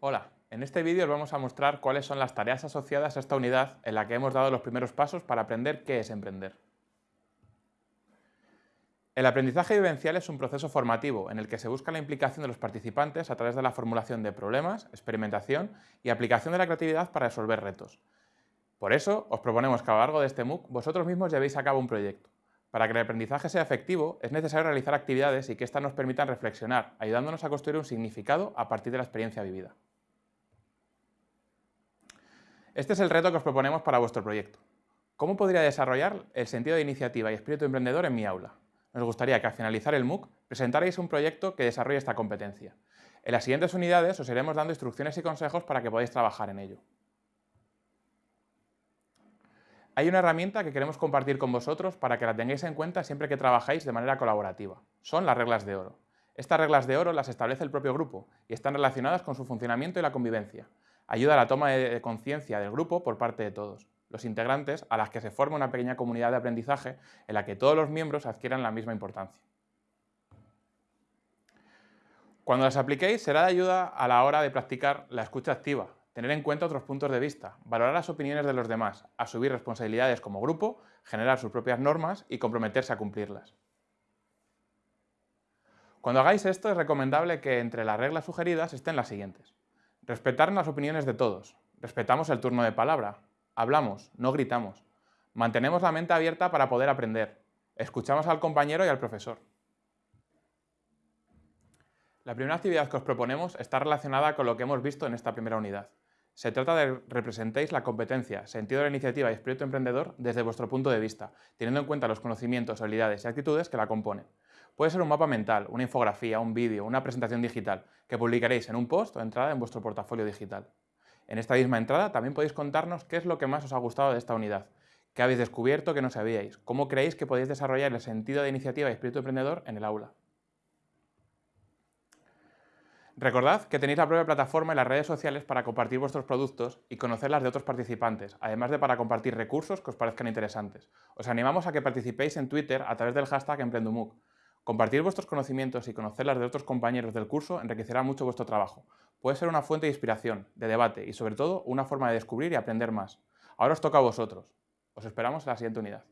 Hola, en este vídeo os vamos a mostrar cuáles son las tareas asociadas a esta unidad en la que hemos dado los primeros pasos para aprender qué es emprender. El aprendizaje vivencial es un proceso formativo en el que se busca la implicación de los participantes a través de la formulación de problemas, experimentación y aplicación de la creatividad para resolver retos. Por eso, os proponemos que a lo largo de este MOOC vosotros mismos llevéis a cabo un proyecto. Para que el aprendizaje sea efectivo, es necesario realizar actividades y que éstas nos permitan reflexionar, ayudándonos a construir un significado a partir de la experiencia vivida. Este es el reto que os proponemos para vuestro proyecto. ¿Cómo podría desarrollar el sentido de iniciativa y espíritu emprendedor en mi aula? Nos gustaría que al finalizar el MOOC presentarais un proyecto que desarrolle esta competencia. En las siguientes unidades os iremos dando instrucciones y consejos para que podáis trabajar en ello. Hay una herramienta que queremos compartir con vosotros para que la tengáis en cuenta siempre que trabajáis de manera colaborativa. Son las reglas de oro. Estas reglas de oro las establece el propio grupo y están relacionadas con su funcionamiento y la convivencia ayuda a la toma de conciencia del grupo por parte de todos, los integrantes a las que se forma una pequeña comunidad de aprendizaje en la que todos los miembros adquieran la misma importancia. Cuando las apliquéis será de ayuda a la hora de practicar la escucha activa, tener en cuenta otros puntos de vista, valorar las opiniones de los demás, asumir responsabilidades como grupo, generar sus propias normas y comprometerse a cumplirlas. Cuando hagáis esto es recomendable que entre las reglas sugeridas estén las siguientes. Respetar las opiniones de todos. Respetamos el turno de palabra. Hablamos, no gritamos. Mantenemos la mente abierta para poder aprender. Escuchamos al compañero y al profesor. La primera actividad que os proponemos está relacionada con lo que hemos visto en esta primera unidad. Se trata de representéis la competencia, sentido de la iniciativa y espíritu emprendedor desde vuestro punto de vista, teniendo en cuenta los conocimientos, habilidades y actitudes que la componen. Puede ser un mapa mental, una infografía, un vídeo, una presentación digital, que publicaréis en un post o entrada en vuestro portafolio digital. En esta misma entrada también podéis contarnos qué es lo que más os ha gustado de esta unidad, qué habéis descubierto que no sabíais, cómo creéis que podéis desarrollar el sentido de iniciativa y espíritu emprendedor en el aula. Recordad que tenéis la propia plataforma y las redes sociales para compartir vuestros productos y conocer las de otros participantes, además de para compartir recursos que os parezcan interesantes. Os animamos a que participéis en Twitter a través del hashtag EmprendUMUC. Compartir vuestros conocimientos y conocer las de otros compañeros del curso enriquecerá mucho vuestro trabajo. Puede ser una fuente de inspiración, de debate y sobre todo una forma de descubrir y aprender más. Ahora os toca a vosotros. Os esperamos en la siguiente unidad.